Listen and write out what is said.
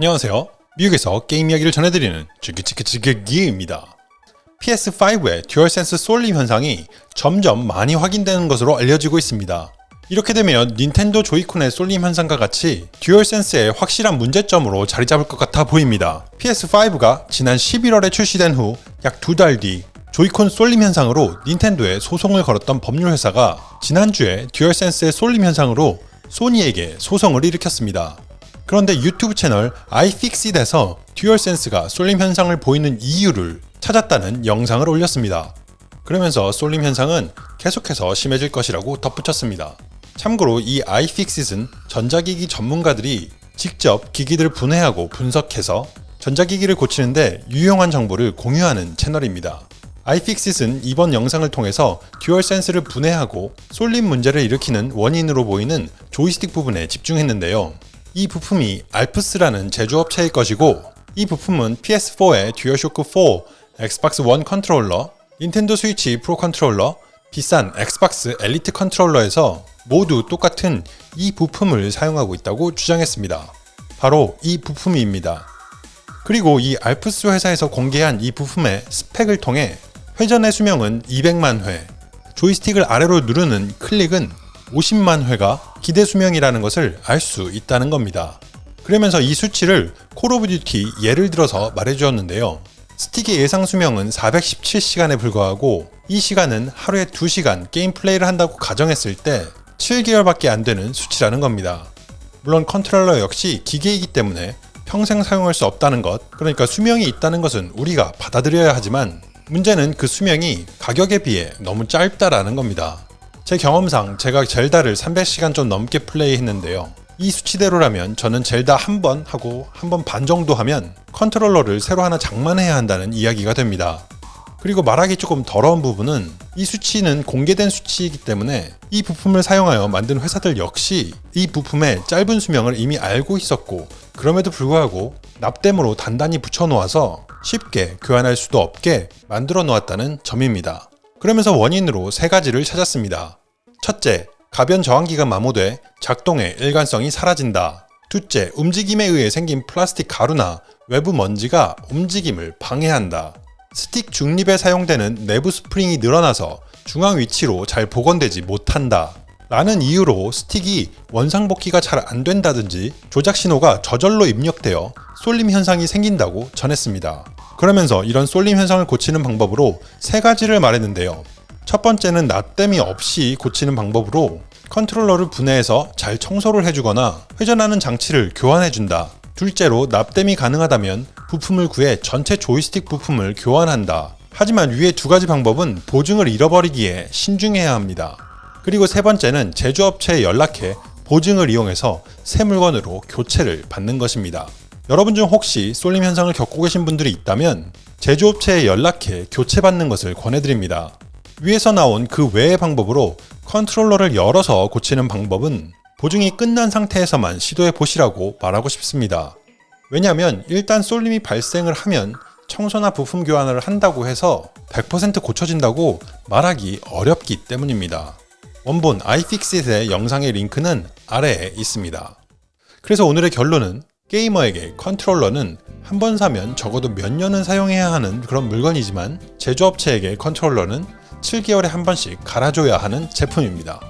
안녕하세요. 미국에서 게임 이야기를 전해드리는 즈기즈기즈기기입니다. PS5의 듀얼센스 쏠림 현상이 점점 많이 확인되는 것으로 알려지고 있습니다. 이렇게 되면 닌텐도 조이콘의 쏠림 현상과 같이 듀얼센스의 확실한 문제점으로 자리 잡을 것 같아 보입니다. PS5가 지난 11월에 출시된 후 약 두 달 뒤 조이콘 쏠림 현상으로 닌텐도에 소송을 걸었던 법률 회사가 지난주에 듀얼센스의 쏠림 현상으로 소니에게 소송을 일으켰습니다. 그런데 유튜브 채널 iFixit에서 듀얼센스가 쏠림 현상을 보이는 이유를 찾았다는 영상을 올렸습니다. 그러면서 쏠림 현상은 계속해서 심해질 것이라고 덧붙였습니다. 참고로 이 iFixit은 전자기기 전문가들이 직접 기기들을 분해하고 분석해서 전자기기를 고치는데 유용한 정보를 공유하는 채널입니다. iFixit은 이번 영상을 통해서 듀얼센스를 분해하고 쏠림 문제를 일으키는 원인으로 보이는 조이스틱 부분에 집중했는데요. 이 부품이 알프스라는 제조업체의 것이고 이 부품은 PS4의 듀얼쇼크 4, 엑스박스 1 컨트롤러, 닌텐도 스위치 프로 컨트롤러, 비싼 엑스박스 엘리트 컨트롤러에서 모두 똑같은 이 부품을 사용하고 있다고 주장했습니다. 바로 이 부품입니다. 그리고 이 알프스 회사에서 공개한 이 부품의 스펙을 통해 회전의 수명은 200만 회, 조이스틱을 아래로 누르는 클릭은 50만 회가 기대 수명이라는 것을 알 수 있다는 겁니다. 그러면서 이 수치를 콜 오브 듀티 예를 들어서 말해주었는데요. 스틱의 예상 수명은 417시간에 불과하고 이 시간은 하루에 2시간 게임 플레이를 한다고 가정했을 때 7개월밖에 안 되는 수치라는 겁니다. 물론 컨트롤러 역시 기계이기 때문에 평생 사용할 수 없다는 것, 그러니까 수명이 있다는 것은 우리가 받아들여야 하지만 문제는 그 수명이 가격에 비해 너무 짧다라는 겁니다. 제 경험상 제가 젤다를 300시간 좀 넘게 플레이했는데요. 이 수치대로라면 저는 젤다 한 번 하고 한 번 반 정도 하면 컨트롤러를 새로 하나 장만해야 한다는 이야기가 됩니다. 그리고 말하기 조금 더러운 부분은 이 수치는 공개된 수치이기 때문에 이 부품을 사용하여 만든 회사들 역시 이 부품의 짧은 수명을 이미 알고 있었고 그럼에도 불구하고 납땜으로 단단히 붙여놓아서 쉽게 교환할 수도 없게 만들어 놓았다는 점입니다. 그러면서 원인으로 세 가지를 찾았습니다. 첫째, 가변 저항기가 마모돼 작동의 일관성이 사라진다. 둘째, 움직임에 의해 생긴 플라스틱 가루나 외부 먼지가 움직임을 방해한다. 스틱 중립에 사용되는 내부 스프링이 늘어나서 중앙 위치로 잘 복원되지 못한다. 라는 이유로 스틱이 원상복귀가 잘 안된다든지 조작 신호가 저절로 입력되어 쏠림 현상이 생긴다고 전했습니다. 그러면서 이런 쏠림 현상을 고치는 방법으로 세 가지를 말했는데요. 첫 번째는 납땜이 없이 고치는 방법으로 컨트롤러를 분해해서 잘 청소를 해주거나 회전하는 장치를 교환해준다. 둘째로 납땜이 가능하다면 부품을 구해 전체 조이스틱 부품을 교환한다. 하지만 위의 두 가지 방법은 보증을 잃어버리기에 신중해야 합니다. 그리고 세 번째는 제조업체에 연락해 보증을 이용해서 새 물건으로 교체를 받는 것입니다. 여러분 중 혹시 쏠림 현상을 겪고 계신 분들이 있다면 제조업체에 연락해 교체받는 것을 권해드립니다. 위에서 나온 그 외의 방법으로 컨트롤러를 열어서 고치는 방법은 보증이 끝난 상태에서만 시도해 보시라고 말하고 싶습니다. 왜냐하면 일단 쏠림이 발생을 하면 청소나 부품 교환을 한다고 해서 100% 고쳐진다고 말하기 어렵기 때문입니다. 원본 iFixit의 영상의 링크는 아래에 있습니다. 그래서 오늘의 결론은 게이머에게 컨트롤러는 한 번 사면 적어도 몇 년은 사용해야 하는 그런 물건이지만 제조업체에게 컨트롤러는 7개월에 한 번씩 갈아줘야 하는 제품입니다.